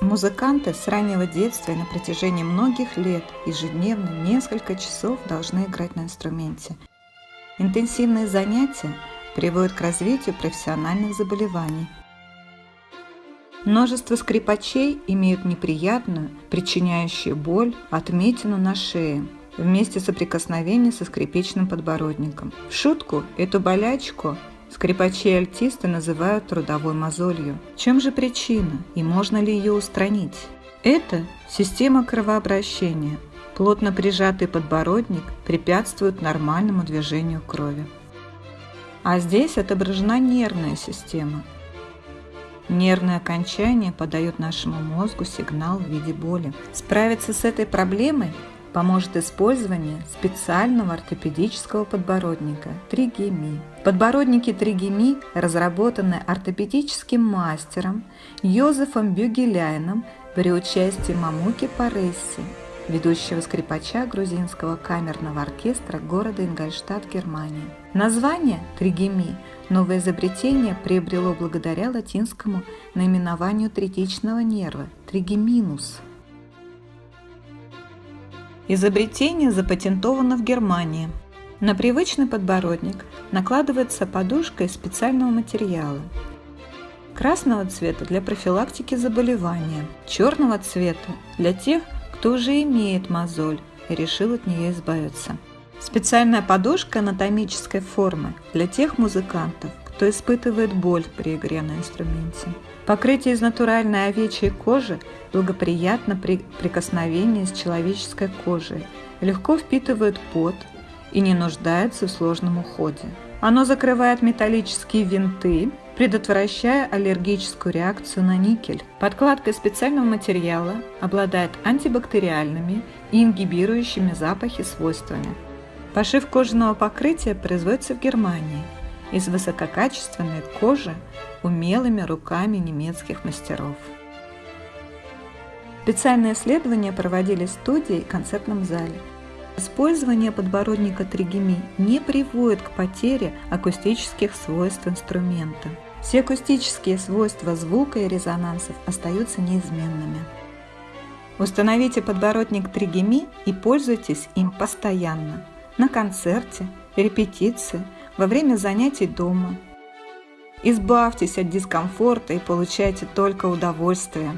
Музыканты с раннего детства и на протяжении многих лет ежедневно несколько часов должны играть на инструменте. Интенсивные занятия приводят к развитию профессиональных заболеваний. Множество скрипачей имеют неприятную, причиняющую боль, отметину на шее вместе соприкосновения со скрипичным подбородником. В шутку эту болячку Скрипачи и альтисты называют трудовой мозолью. Чем же причина и можно ли ее устранить? Это система кровообращения. Плотно прижатый подбородник препятствует нормальному движению крови. А здесь отображена нервная система. Нервное окончание подает нашему мозгу сигнал в виде боли. Справиться с этой проблемой поможет использование специального ортопедического подбородника тригеми. Подбородники тригеми разработаны ортопедическим мастером Йозефом Бюгеляйном при участии Мамуки Паресси, ведущего скрипача грузинского камерного оркестра города Ингольштадт, Германия. Название тригеми новое изобретение приобрело благодаря латинскому наименованию третичного нерва – тригеминус – Изобретение запатентовано в Германии. На привычный подбородник накладывается подушка из специального материала. Красного цвета для профилактики заболевания, черного цвета для тех, кто уже имеет мозоль и решил от нее избавиться. Специальная подушка анатомической формы для тех музыкантов, кто испытывает боль при игре на инструменте. Покрытие из натуральной овечьей кожи благоприятно при прикосновении с человеческой кожей, легко впитывает пот и не нуждается в сложном уходе. Оно закрывает металлические винты, предотвращая аллергическую реакцию на никель. Подкладка специального материала обладает антибактериальными и ингибирующими запахи свойствами. Пошив кожаного покрытия производится в Германии из высококачественной кожи умелыми руками немецких мастеров. Специальные исследования проводились в студии и концертном зале. Использование подбородника тригеми не приводит к потере акустических свойств инструмента. Все акустические свойства звука и резонансов остаются неизменными. Установите подбородник тригеми и пользуйтесь им постоянно. На концерте, репетиции, во время занятий дома – Избавьтесь от дискомфорта и получайте только удовольствие.